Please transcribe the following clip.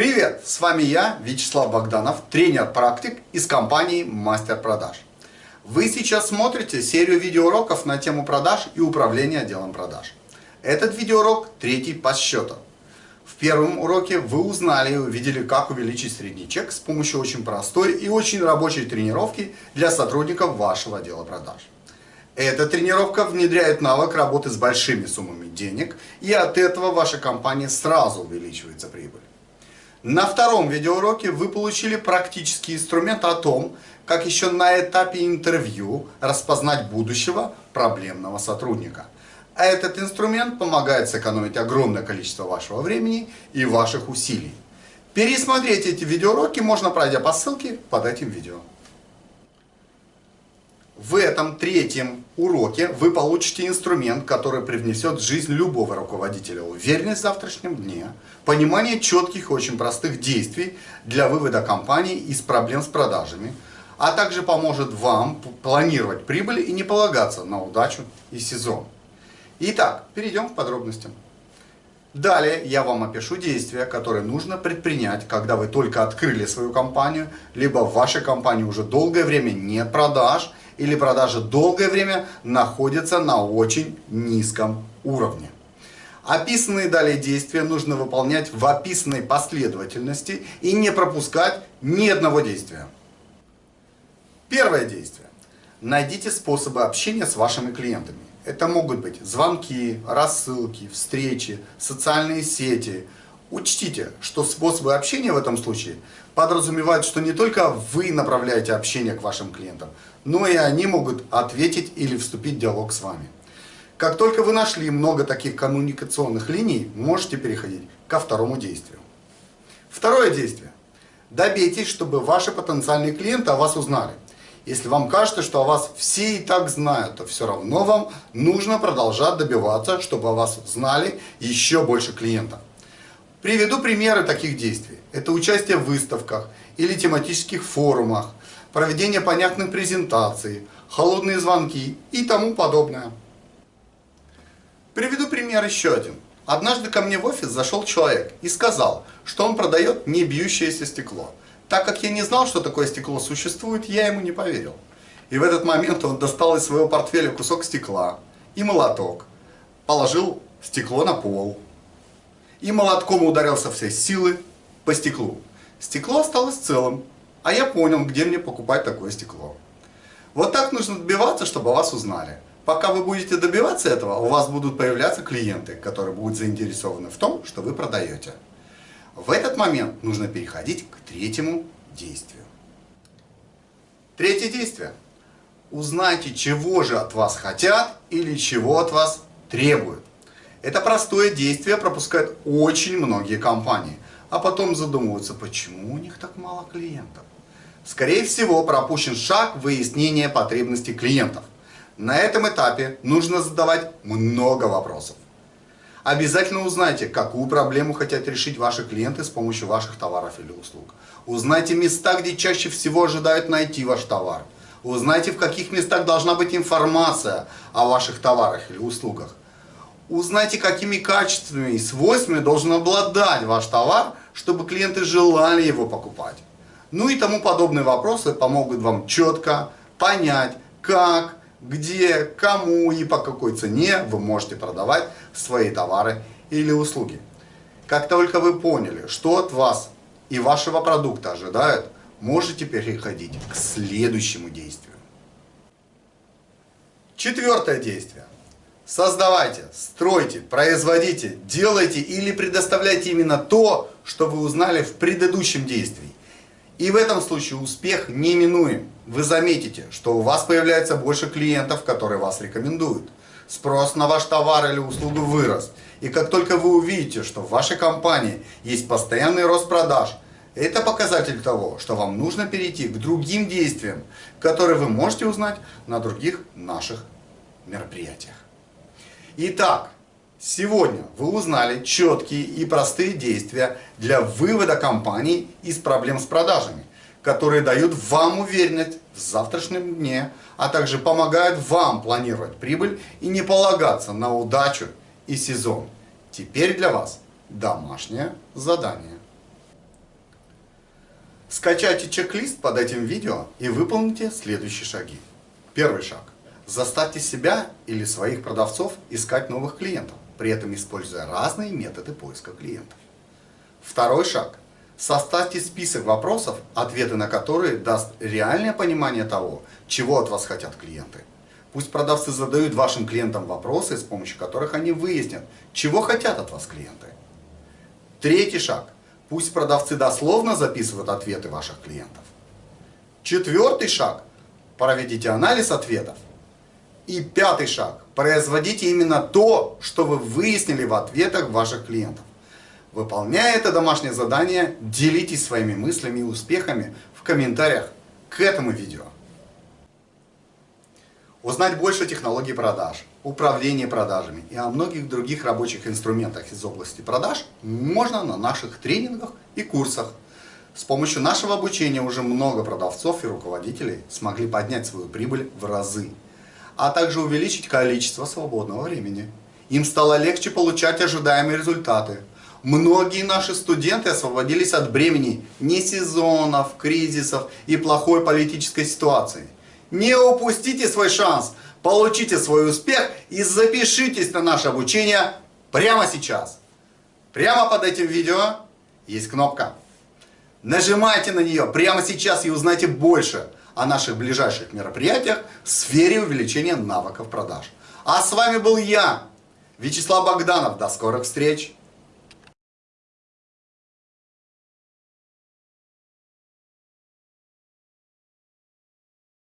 Привет! С вами я, Вячеслав Богданов, тренер-практик из компании Мастер Продаж. Вы сейчас смотрите серию видеоуроков на тему продаж и управления отделом продаж. Этот видеоурок третий по счету. В первом уроке вы узнали и увидели, как увеличить средний чек с помощью очень простой и очень рабочей тренировки для сотрудников вашего отдела продаж. Эта тренировка внедряет навык работы с большими суммами денег, и от этого ваша компания сразу увеличивается прибыль. На втором видеоуроке вы получили практический инструмент о том, как еще на этапе интервью распознать будущего проблемного сотрудника. А этот инструмент помогает сэкономить огромное количество вашего времени и ваших усилий. Пересмотреть эти видеоуроки можно, пройдя по ссылке под этим видео. В этом третьем уроке вы получите инструмент, который привнесет в жизнь любого руководителя уверенность в завтрашнем дне, понимание четких и очень простых действий для вывода компании из проблем с продажами, а также поможет вам планировать прибыль и не полагаться на удачу и сезон. Итак, перейдем к подробностям. Далее я вам опишу действия, которые нужно предпринять, когда вы только открыли свою компанию, либо в вашей компании уже долгое время нет продаж, или продажи долгое время находятся на очень низком уровне. Описанные далее действия нужно выполнять в описанной последовательности и не пропускать ни одного действия. Первое действие. Найдите способы общения с вашими клиентами. Это могут быть звонки, рассылки, встречи, социальные сети. Учтите, что способы общения в этом случае подразумевают, что не только вы направляете общение к вашим клиентам, но и они могут ответить или вступить в диалог с вами. Как только вы нашли много таких коммуникационных линий, можете переходить ко второму действию. Второе действие. Добейтесь, чтобы ваши потенциальные клиенты о вас узнали. Если вам кажется, что о вас все и так знают, то все равно вам нужно продолжать добиваться, чтобы о вас знали еще больше клиентов. Приведу примеры таких действий. Это участие в выставках или тематических форумах, проведение понятных презентаций, холодные звонки и тому подобное. Приведу пример еще один. Однажды ко мне в офис зашел человек и сказал, что он продает не бьющееся стекло. Так как я не знал, что такое стекло существует, я ему не поверил. И в этот момент он достал из своего портфеля кусок стекла и молоток, положил стекло на пол и молотком ударил со всей силы по стеклу. Стекло осталось целым, а я понял, где мне покупать такое стекло. Вот так нужно добиваться, чтобы вас узнали. Пока вы будете добиваться этого, у вас будут появляться клиенты, которые будут заинтересованы в том, что вы продаете. В этот момент нужно переходить к третьему действию. Третье действие. Узнайте, чего же от вас хотят или чего от вас требуют. Это простое действие пропускают очень многие компании, а потом задумываются, почему у них так мало клиентов. Скорее всего, пропущен шаг выяснения потребностей клиентов. На этом этапе нужно задавать много вопросов. Обязательно узнайте, какую проблему хотят решить ваши клиенты с помощью ваших товаров или услуг. Узнайте места, где чаще всего ожидают найти ваш товар. Узнайте, в каких местах должна быть информация о ваших товарах или услугах. Узнайте, какими качествами и свойствами должен обладать ваш товар, чтобы клиенты желали его покупать. Ну и тому подобные вопросы помогут вам четко понять, как, где, кому и по какой цене вы можете продавать свои товары или услуги. Как только вы поняли, что от вас и вашего продукта ожидают, можете переходить к следующему действию. Четвертое действие. Создавайте, стройте, производите, делайте или предоставляйте именно то, что вы узнали в предыдущем действии. И в этом случае успех неминуем. Вы заметите, что у вас появляется больше клиентов, которые вас рекомендуют. Спрос на ваш товар или услугу вырос. И как только вы увидите, что в вашей компании есть постоянный рост продаж, это показатель того, что вам нужно перейти к другим действиям, которые вы можете узнать на других наших мероприятиях. Итак, сегодня вы узнали четкие и простые действия для вывода компании из проблем с продажами, которые дают вам уверенность в завтрашнем дне, а также помогают вам планировать прибыль и не полагаться на удачу и сезон. Теперь для вас домашнее задание. Скачайте чек-лист под этим видео и выполните следующие шаги. Первый шаг. Заставьте себя или своих продавцов искать новых клиентов, при этом используя разные методы поиска клиентов. Второй шаг. Составьте список вопросов, ответы на которые даст реальное понимание того, чего от вас хотят клиенты. Пусть продавцы задают вашим клиентам вопросы, с помощью которых они выяснят, чего хотят от вас клиенты. Третий шаг. Пусть продавцы дословно записывают ответы ваших клиентов. Четвертый шаг. Проведите анализ ответов. И пятый шаг. Производите именно то, что вы выяснили в ответах ваших клиентов. Выполняя это домашнее задание, делитесь своими мыслями и успехами в комментариях к этому видео. Узнать больше технологий продаж, управления продажами и о многих других рабочих инструментах из области продаж можно на наших тренингах и курсах. С помощью нашего обучения уже много продавцов и руководителей смогли поднять свою прибыль в разы, а также увеличить количество свободного времени. Им стало легче получать ожидаемые результаты. Многие наши студенты освободились от бремени не сезонов, кризисов и плохой политической ситуации – не упустите свой шанс, получите свой успех и запишитесь на наше обучение прямо сейчас. Прямо под этим видео есть кнопка. Нажимайте на нее прямо сейчас и узнайте больше о наших ближайших мероприятиях в сфере увеличения навыков продаж. А с вами был я, Вячеслав Богданов. До скорых встреч!